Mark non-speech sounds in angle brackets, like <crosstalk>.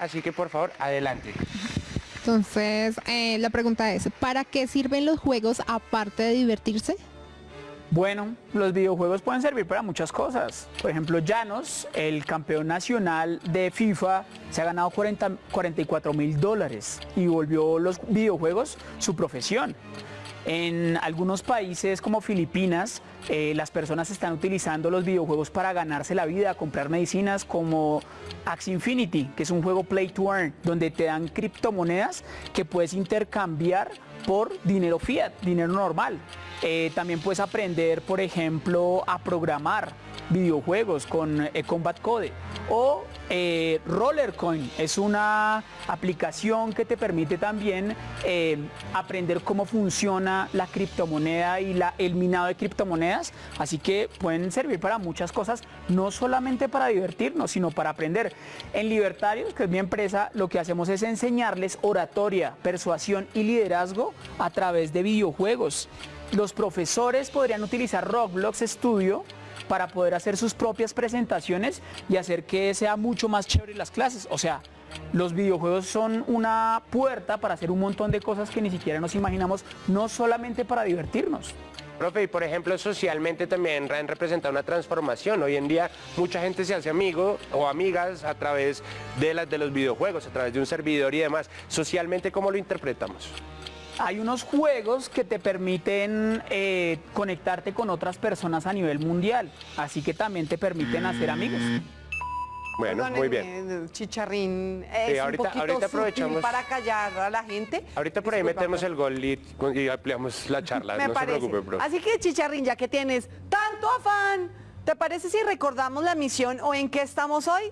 Así que por favor, adelante. Entonces, eh, la pregunta es, ¿para qué sirven los juegos aparte de divertirse? Bueno, los videojuegos pueden servir para muchas cosas. Por ejemplo, Llanos, el campeón nacional de FIFA, se ha ganado 40 44 mil dólares y volvió los videojuegos su profesión. En algunos países como Filipinas, eh, las personas están utilizando los videojuegos para ganarse la vida, comprar medicinas como Axie Infinity, que es un juego Play to Earn, donde te dan criptomonedas que puedes intercambiar por dinero fiat, dinero normal. Eh, también puedes aprender, por ejemplo, a programar videojuegos con eh, Combat Code o eh, Rollercoin es una aplicación que te permite también aprender cómo funciona la criptomoneda y la, el minado de criptomonedas. Así que pueden servir para muchas cosas no solamente para divertirnos sino para aprender. En Libertarios que es mi empresa lo que hacemos es enseñarles oratoria persuasión y liderazgo a través de videojuegos. Los profesores podrían utilizar Roblox Studio para poder hacer sus propias presentaciones y hacer que sea mucho más chévere las clases. O sea, los videojuegos son una puerta para hacer un montón de cosas que ni siquiera nos imaginamos, no solamente para divertirnos. Profe, y por ejemplo, socialmente también han representado una transformación. Hoy en día mucha gente se hace amigo o amigas a través de, de los videojuegos, a través de un servidor y demás. Socialmente, ¿cómo lo interpretamos? Hay unos juegos que te permiten eh, conectarte con otras personas a nivel mundial, así que también te permiten hacer amigos. Bueno, muy bien. Chicharrín, es ahorita, un poquito ahorita aprovechamos para callar a la gente. Ahorita por ahí metemos el gol y, y ampliamos la <laughs> charla, Me no parece. se preocupe. Así que Chicharrín, ya que tienes tanto afán, ¿te parece si recordamos la misión o en qué estamos hoy?